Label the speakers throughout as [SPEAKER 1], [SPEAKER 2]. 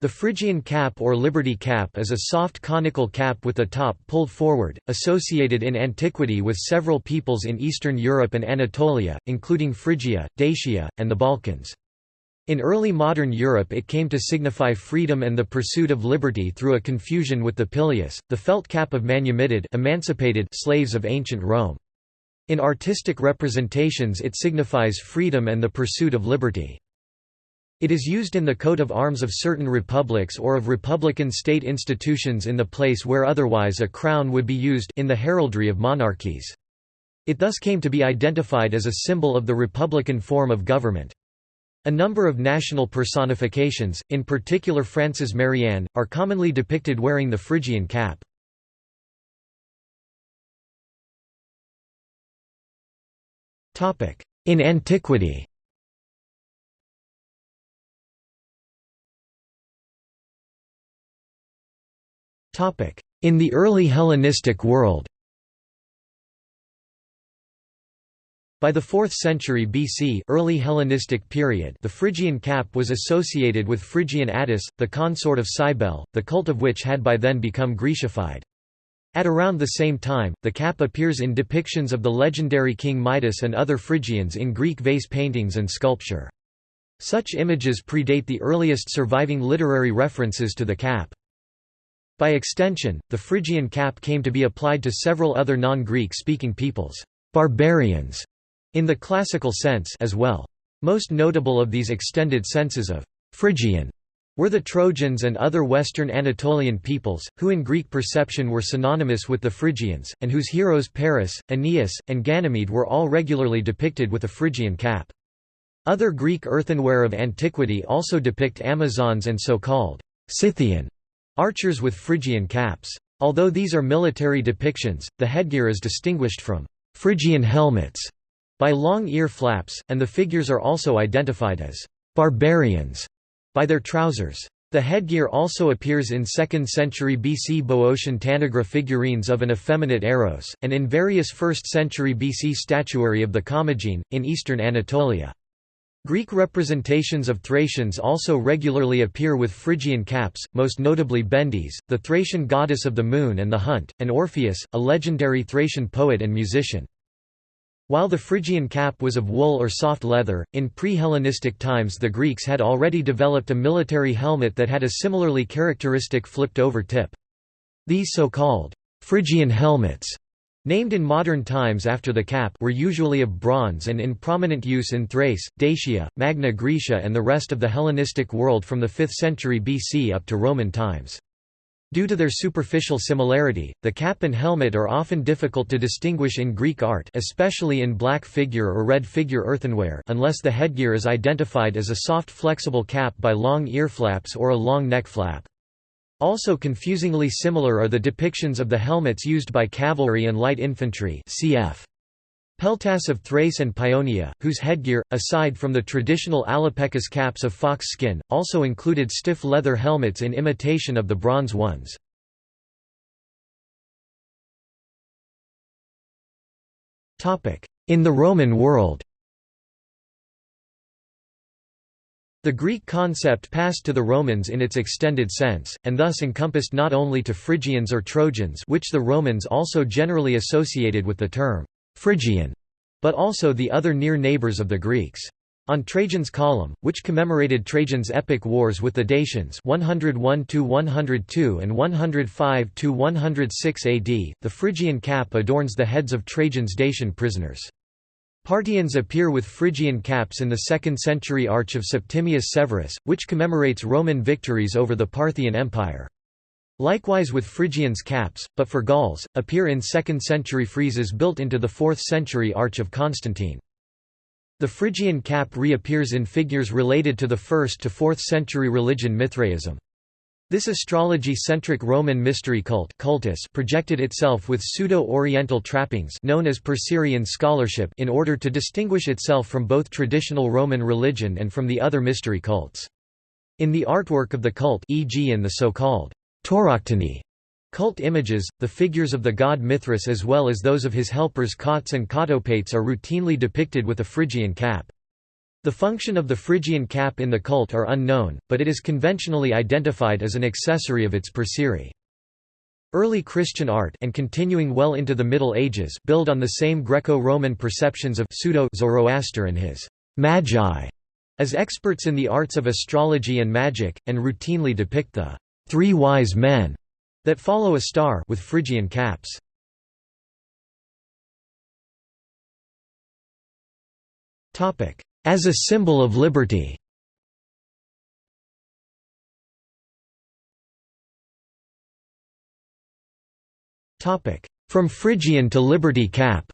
[SPEAKER 1] The Phrygian cap or Liberty cap is a soft conical cap with the top pulled forward, associated in antiquity with several peoples in Eastern Europe and Anatolia, including Phrygia, Dacia, and the Balkans. In early modern Europe it came to signify freedom and the pursuit of liberty through a confusion with the pileus, the felt cap of manumitted emancipated slaves of ancient Rome. In artistic representations it signifies freedom and the pursuit of liberty. It is used in the coat of arms of certain republics or of republican state institutions in the place where otherwise a crown would be used in the heraldry of monarchies. It thus came to be identified as a symbol of the republican form of government. A number of national personifications, in particular France's Marianne, are commonly depicted wearing the Phrygian cap. In antiquity In the early Hellenistic world By the 4th century BC early Hellenistic period the Phrygian cap was associated with Phrygian Attis, the consort of Cybele, the cult of which had by then become Grecified. At around the same time, the cap appears in depictions of the legendary King Midas and other Phrygians in Greek vase paintings and sculpture. Such images predate the earliest surviving literary references to the cap. By extension, the Phrygian cap came to be applied to several other non-Greek speaking peoples, barbarians, in the classical sense as well. Most notable of these extended senses of Phrygian were the Trojans and other western Anatolian peoples, who in Greek perception were synonymous with the Phrygians, and whose heroes Paris, Aeneas, and Ganymede were all regularly depicted with a Phrygian cap. Other Greek earthenware of antiquity also depict Amazons and so-called Scythian Archers with Phrygian caps. Although these are military depictions, the headgear is distinguished from Phrygian helmets by long ear flaps, and the figures are also identified as barbarians by their trousers. The headgear also appears in 2nd century BC Boeotian Tanagra figurines of an effeminate Eros, and in various 1st century BC statuary of the Commagene, in eastern Anatolia. Greek representations of Thracians also regularly appear with Phrygian caps, most notably Bendis, the Thracian goddess of the moon and the hunt, and Orpheus, a legendary Thracian poet and musician. While the Phrygian cap was of wool or soft leather, in pre-Hellenistic times the Greeks had already developed a military helmet that had a similarly characteristic flipped-over tip. These so-called Phrygian helmets Named in modern times after the cap were usually of bronze and in prominent use in Thrace, Dacia, Magna Graecia and the rest of the Hellenistic world from the 5th century BC up to Roman times. Due to their superficial similarity, the cap and helmet are often difficult to distinguish in Greek art especially in black figure or red figure earthenware unless the headgear is identified as a soft flexible cap by long ear flaps or a long neck flap. Also confusingly similar are the depictions of the helmets used by cavalry and light infantry cf. Peltasts of Thrace and Paeonia, whose headgear, aside from the traditional alopekis caps of fox skin, also included stiff leather helmets in imitation of the bronze ones. In the Roman world The Greek concept passed to the Romans in its extended sense, and thus encompassed not only to Phrygians or Trojans which the Romans also generally associated with the term «Phrygian», but also the other near neighbours of the Greeks. On Trajan's column, which commemorated Trajan's epic wars with the Dacians 101–102 and 105–106 AD, the Phrygian cap adorns the heads of Trajan's Dacian prisoners. Parthians appear with Phrygian caps in the 2nd century Arch of Septimius Severus, which commemorates Roman victories over the Parthian Empire. Likewise with Phrygians caps, but for Gauls, appear in 2nd century friezes built into the 4th century Arch of Constantine. The Phrygian cap reappears in figures related to the 1st to 4th century religion Mithraism. This astrology-centric Roman mystery cult cultus projected itself with pseudo-Oriental trappings known as Perseerian scholarship in order to distinguish itself from both traditional Roman religion and from the other mystery cults. In the artwork of the cult e.g. in the so-called cult images, the figures of the god Mithras as well as those of his helpers Cautes and Cautopates are routinely depicted with a Phrygian cap. The function of the Phrygian cap in the cult are unknown, but it is conventionally identified as an accessory of its Perserie. Early Christian art and continuing well into the Middle Ages build on the same Greco-Roman perceptions of pseudo-Zoroaster and his «magi» as experts in the arts of astrology and magic, and routinely depict the three wise men that follow a star with Phrygian caps. As a symbol of liberty. From Phrygian to Liberty Cap.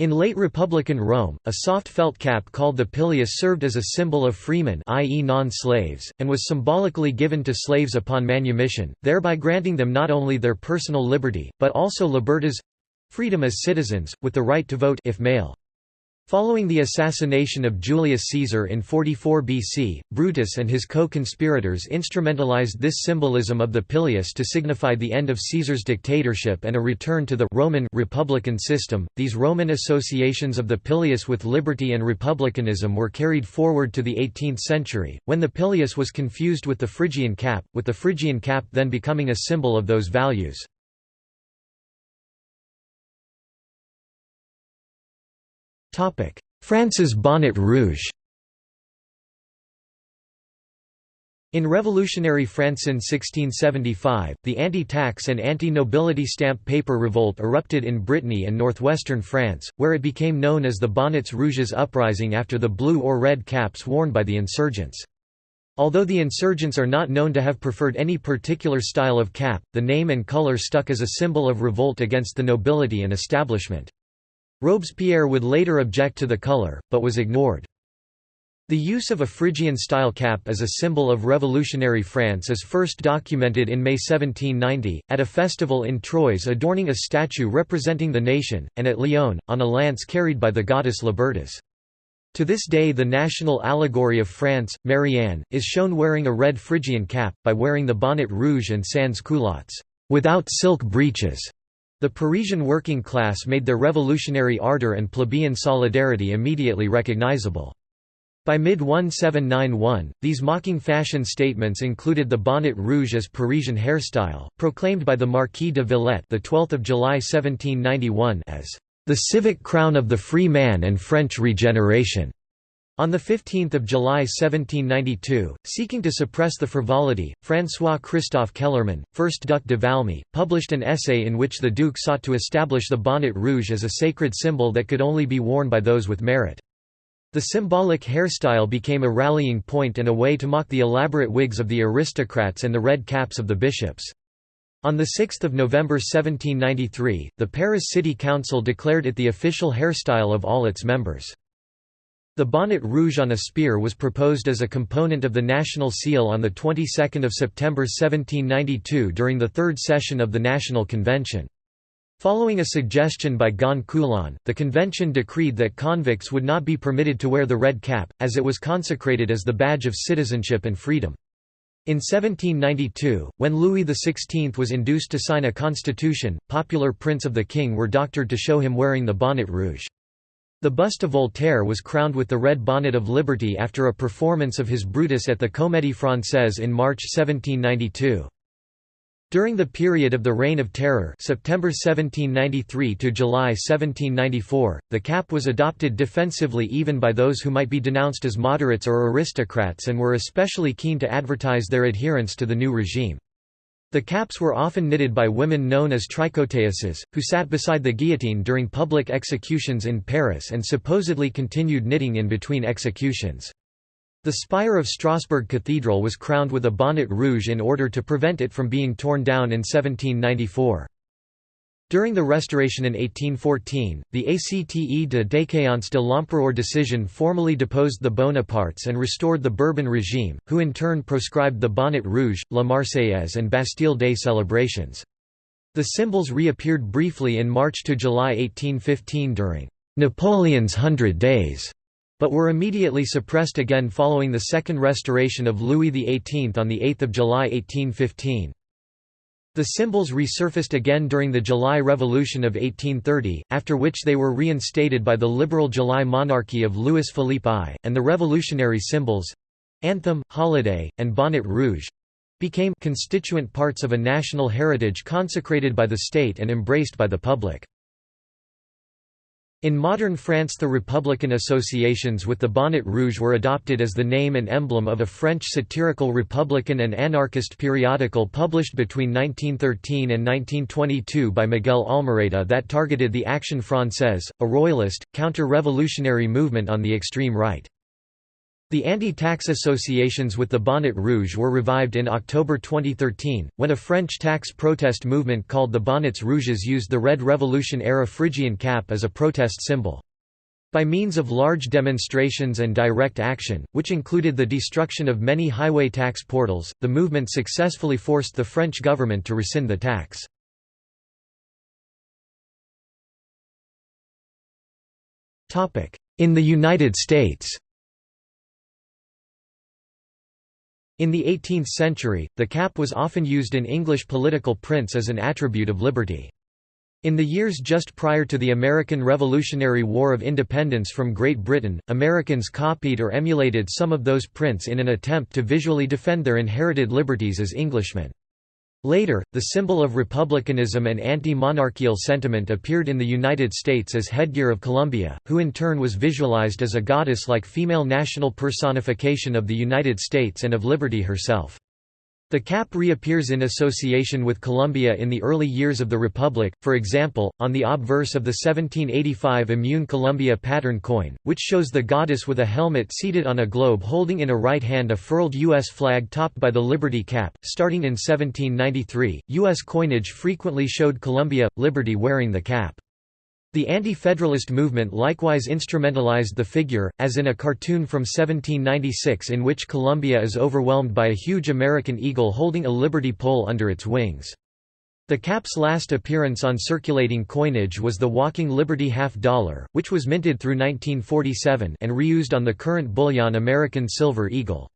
[SPEAKER 1] In late Republican Rome, a soft felt cap called the pileus served as a symbol of freemen i.e. non-slaves, and was symbolically given to slaves upon manumission, thereby granting them not only their personal liberty, but also libertas—freedom as citizens, with the right to vote if male. Following the assassination of Julius Caesar in 44 BC, Brutus and his co-conspirators instrumentalized this symbolism of the pileus to signify the end of Caesar's dictatorship and a return to the Roman republican system. These Roman associations of the pileus with liberty and republicanism were carried forward to the 18th century, when the pileus was confused with the Phrygian cap, with the Phrygian cap then becoming a symbol of those values. France's bonnet rouge In revolutionary France in 1675, the anti-tax and anti-nobility stamp paper revolt erupted in Brittany and northwestern France, where it became known as the Bonnets Rouges uprising after the blue or red caps worn by the insurgents. Although the insurgents are not known to have preferred any particular style of cap, the name and color stuck as a symbol of revolt against the nobility and establishment. Robespierre would later object to the color, but was ignored. The use of a Phrygian-style cap as a symbol of revolutionary France is first documented in May 1790, at a festival in Troyes adorning a statue representing the nation, and at Lyon, on a lance carried by the goddess Libertas. To this day the national allegory of France, Marianne, is shown wearing a red Phrygian cap, by wearing the bonnet rouge and sans culottes, without silk breeches. The Parisian working class made their revolutionary ardor and plebeian solidarity immediately recognizable. By mid-1791, these mocking fashion statements included the bonnet rouge as Parisian hairstyle, proclaimed by the Marquis de Villette the 12th of July 1791 as the civic crown of the free man and French regeneration. On 15 July 1792, seeking to suppress the frivolity, François-Christophe Kellermann, 1st Duc de Valmy, published an essay in which the Duke sought to establish the bonnet rouge as a sacred symbol that could only be worn by those with merit. The symbolic hairstyle became a rallying point and a way to mock the elaborate wigs of the aristocrats and the red caps of the bishops. On 6 November 1793, the Paris City Council declared it the official hairstyle of all its members. The bonnet rouge on a spear was proposed as a component of the national seal on the 22nd of September 1792 during the third session of the National Convention. Following a suggestion by Gon Coulon, the convention decreed that convicts would not be permitted to wear the red cap, as it was consecrated as the badge of citizenship and freedom. In 1792, when Louis XVI was induced to sign a constitution, popular prints of the king were doctored to show him wearing the bonnet rouge. The bust of Voltaire was crowned with the Red Bonnet of Liberty after a performance of his Brutus at the Comédie Française in March 1792. During the period of the Reign of Terror September 1793 to July 1794, the cap was adopted defensively even by those who might be denounced as moderates or aristocrats and were especially keen to advertise their adherence to the new regime. The caps were often knitted by women known as tricoteuses, who sat beside the guillotine during public executions in Paris and supposedly continued knitting in between executions. The spire of Strasbourg Cathedral was crowned with a bonnet rouge in order to prevent it from being torn down in 1794. During the Restoration in 1814, the Acte de déchéance de l'Empereur decision formally deposed the Bonapartes and restored the Bourbon regime, who in turn proscribed the Bonnet Rouge, La Marseillaise and Bastille Day celebrations. The symbols reappeared briefly in March to July 1815 during Napoleon's Hundred Days, but were immediately suppressed again following the Second Restoration of Louis XVIII on 8 July 1815. The symbols resurfaced again during the July Revolution of 1830, after which they were reinstated by the liberal July monarchy of Louis Philippe I, and the revolutionary symbols—anthem, holiday, and bonnet rouge—became constituent parts of a national heritage consecrated by the state and embraced by the public. In modern France the Republican associations with the bonnet rouge were adopted as the name and emblem of a French satirical Republican and anarchist periodical published between 1913 and 1922 by Miguel Almereyda that targeted the Action Française, a royalist, counter-revolutionary movement on the extreme right. The anti-tax associations with the Bonnet Rouge were revived in October 2013, when a French tax protest movement called the Bonnets Rouges used the Red Revolution-era Phrygian cap as a protest symbol. By means of large demonstrations and direct action, which included the destruction of many highway tax portals, the movement successfully forced the French government to rescind the tax. In the United States In the 18th century, the cap was often used in English political prints as an attribute of liberty. In the years just prior to the American Revolutionary War of Independence from Great Britain, Americans copied or emulated some of those prints in an attempt to visually defend their inherited liberties as Englishmen. Later, the symbol of republicanism and anti-monarchical sentiment appeared in the United States as headgear of Columbia, who in turn was visualized as a goddess-like female national personification of the United States and of liberty herself. The cap reappears in association with Columbia in the early years of the Republic, for example, on the obverse of the 1785 Immune Columbia pattern coin, which shows the goddess with a helmet seated on a globe holding in a right hand a furled U.S. flag topped by the Liberty cap. Starting in 1793, U.S. coinage frequently showed Columbia, Liberty wearing the cap. The Anti-Federalist movement likewise instrumentalized the figure, as in a cartoon from 1796 in which Columbia is overwhelmed by a huge American eagle holding a liberty pole under its wings. The cap's last appearance on circulating coinage was the Walking Liberty half dollar, which was minted through 1947 and reused on the current bullion American Silver Eagle.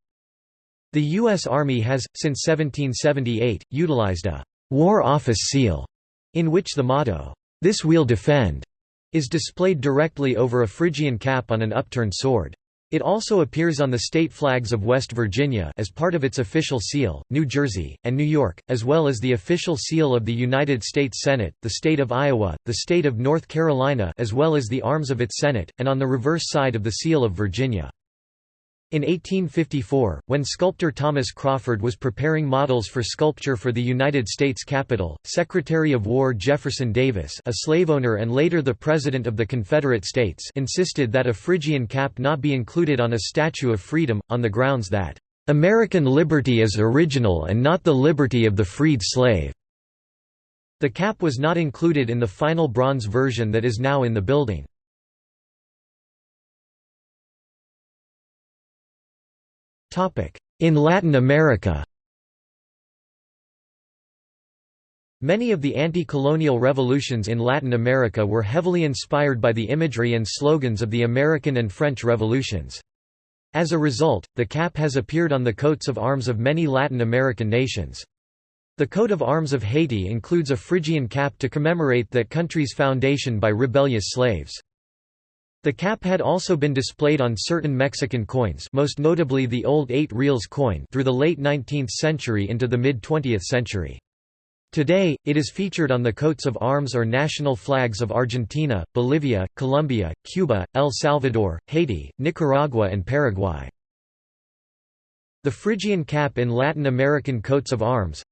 [SPEAKER 1] The U.S. Army has, since 1778, utilized a «War Office seal» in which the motto, this we'll defend, is displayed directly over a Phrygian cap on an upturned sword. It also appears on the state flags of West Virginia as part of its official seal, New Jersey, and New York, as well as the official seal of the United States Senate, the state of Iowa, the state of North Carolina as well as the arms of its Senate, and on the reverse side of the seal of Virginia. In 1854, when sculptor Thomas Crawford was preparing models for sculpture for the United States Capitol, Secretary of War Jefferson Davis a slave owner and later the President of the Confederate States insisted that a Phrygian cap not be included on a Statue of Freedom, on the grounds that, "...American liberty is original and not the liberty of the freed slave." The cap was not included in the final bronze version that is now in the building. In Latin America Many of the anti-colonial revolutions in Latin America were heavily inspired by the imagery and slogans of the American and French revolutions. As a result, the cap has appeared on the coats of arms of many Latin American nations. The coat of arms of Haiti includes a Phrygian cap to commemorate that country's foundation by rebellious slaves. The cap had also been displayed on certain Mexican coins most notably the old 8 reales coin through the late 19th century into the mid-20th century. Today, it is featured on the coats of arms or national flags of Argentina, Bolivia, Colombia, Cuba, El Salvador, Haiti, Nicaragua and Paraguay. The Phrygian cap in Latin American coats of arms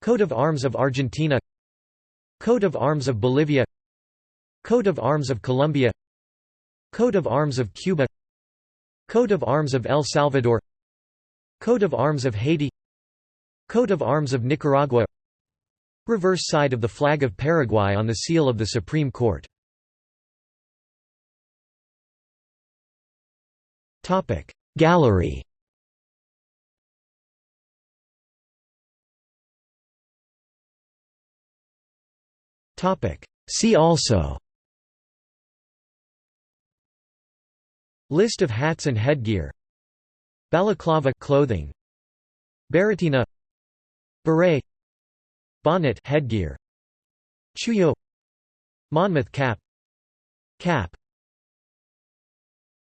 [SPEAKER 1] Coat of arms of Argentina Coat of arms of Bolivia Coat of arms of Colombia Coat of arms of Cuba. Coat of arms of El Salvador. Coat of arms of Haiti. Coat of arms of Nicaragua. Reverse side of the flag of Paraguay on the seal of the Supreme Court. Gallery. See also List of hats and headgear. Balaclava clothing. Barretina. Beret. Bonnet headgear. Chullo. Monmouth cap. Cap